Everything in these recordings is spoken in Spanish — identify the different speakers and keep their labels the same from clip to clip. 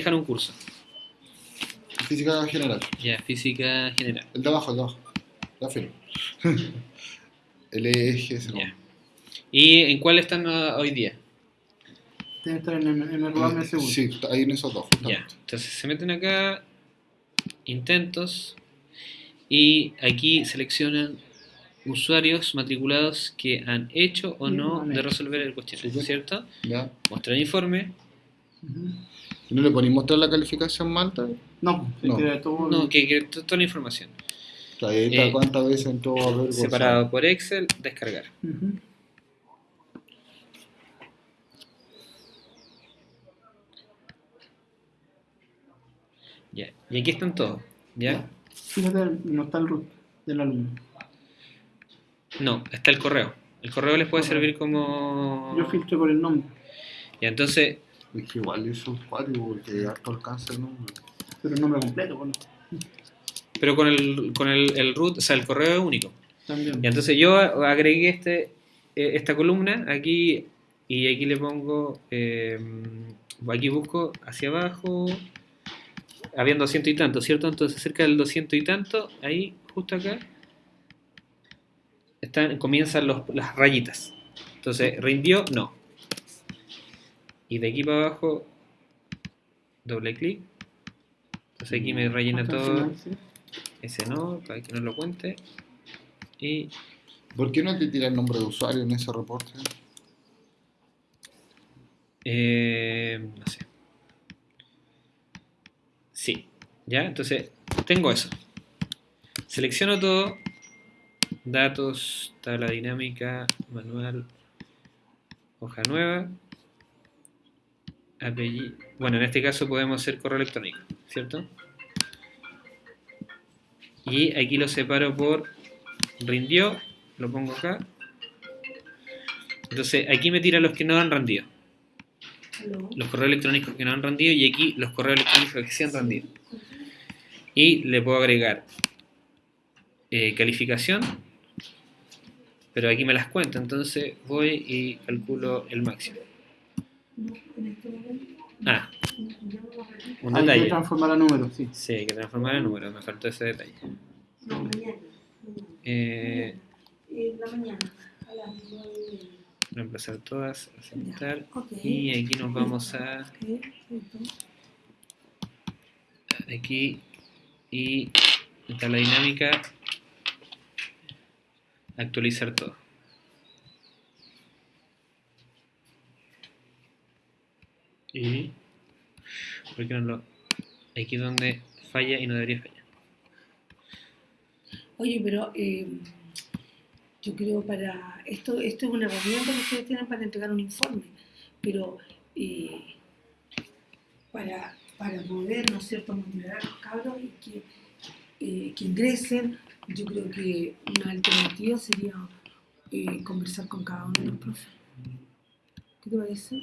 Speaker 1: dejan un curso.
Speaker 2: Física general.
Speaker 1: Ya, física general.
Speaker 2: El de abajo, el de abajo. La filo. el eje, ese.
Speaker 1: ¿Y en cuál están hoy día?
Speaker 3: Debe estar en, el- en el programa de seguro.
Speaker 2: Sí, ahí en esos dos,
Speaker 1: Ya.
Speaker 2: justamente.
Speaker 1: Entonces se meten acá, intentos, y aquí seleccionan usuarios matriculados que han hecho o no de resolver el cuestionario. ¿cierto?
Speaker 2: ¿Ya?
Speaker 1: Mostrar informe.
Speaker 2: ¿Y no le podéis mostrar la calificación malta?
Speaker 3: No, se
Speaker 2: No.
Speaker 3: queda todo.
Speaker 1: No, que, que to- toda la información.
Speaker 2: Ahí está
Speaker 1: Eh,
Speaker 2: cuántas veces entró a ver
Speaker 1: Separado por Excel, descargar. Ya. Y aquí están todos. ¿Ya?
Speaker 3: Fíjate, no está el root del alumno.
Speaker 1: No, está el correo. El correo les puede servir como.
Speaker 3: Yo filtré por el nombre,
Speaker 1: Ya, entonces,
Speaker 2: Es que igual es usuario porque harto alcanza el número.
Speaker 3: pero el nombre completo, bueno,
Speaker 1: pero con el, con el, el root, o sea, el correo es único.
Speaker 3: también.
Speaker 1: Y entonces yo agregué este, eh, esta columna aquí y aquí le pongo, eh, aquí busco hacia abajo, habían 200 y tanto, ¿cierto? Entonces cerca del 200 y tanto, ahí justo acá, están, comienzan los- las rayitas. Entonces, rindió, no. Y de aquí para abajo, doble clic. Entonces aquí me rellena
Speaker 3: Hasta el
Speaker 1: todo. Ese no, para que no lo cuente. Y
Speaker 2: ¿Por qué no te tira el nombre de usuario en ese reporte?
Speaker 1: Eh, no sé. Sí, ya, entonces tengo eso. Selecciono todo. Datos, tabla dinámica, manual, hoja nueva. Apellido. Bueno, en este caso podemos hacer correo electrónico, ¿cierto? Y aquí lo separo por rindió, lo pongo acá. Entonces aquí me tira los que no han rendido los correos electrónicos que no han rendido y aquí los correos electrónicos que sí han rendido. Y le puedo agregar eh, calificación, pero aquí me las cuenta, entonces voy y calculo el máximo. Ah, un
Speaker 3: Hay que
Speaker 1: detalle.
Speaker 3: transformar a números, sí.
Speaker 1: Sí, hay que transformar el número, me faltó ese detalle.
Speaker 4: No, mañana.
Speaker 1: Eh,
Speaker 4: En la mañana, a
Speaker 1: reemplazar todas, aceptar. Y aquí nos vamos a aquí y en tabla dinámica actualizar todo. Y ¿por qué no lo aquí es donde falla y no debería fallar?
Speaker 4: Oye, pero eh, yo creo para esto esto es una herramienta que ustedes tienen para entregar un informe, pero eh, para, para poder, ¿no es cierto?, motivar a los cabros y que, eh, que ingresen, yo creo que una alternativa sería conversar con cada uno de los profes. ¿Qué te parece?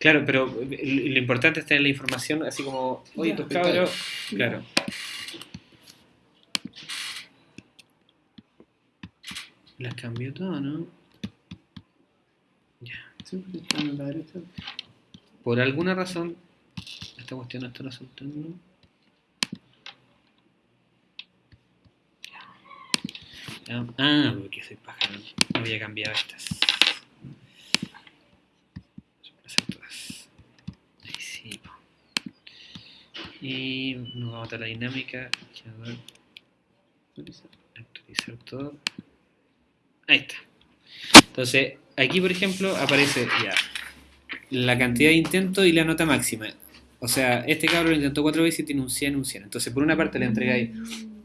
Speaker 1: Claro, pero lo lo importante es tener la información así como, oye, tus cabros, claro. Las cambió todo, ¿no? Ya. Por alguna razón, esta cuestión no está resultando. Ah, porque soy pájaro. No había cambiado estas. Reemplazar todas. Ahí sí. po. Y nos vamos a la dinámica. Actualizar todo. Ahí está. Entonces, aquí por ejemplo aparece ya la cantidad de intentos y la nota máxima. O sea, este cabrón lo intentó cuatro veces y tiene un 100, un 100. Entonces, por una parte le entregáis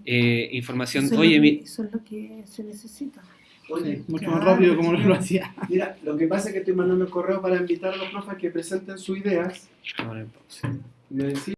Speaker 1: eh, información,
Speaker 4: Eso es
Speaker 1: oye,
Speaker 4: lo
Speaker 1: mi-
Speaker 4: que- Eso es lo que se necesita.
Speaker 3: Sí, mucho
Speaker 4: Claro.
Speaker 3: más rápido como lo hacía.
Speaker 5: Mira, lo que pasa es que estoy mandando correo para invitar a los profes que presenten sus ideas.
Speaker 1: Vamos a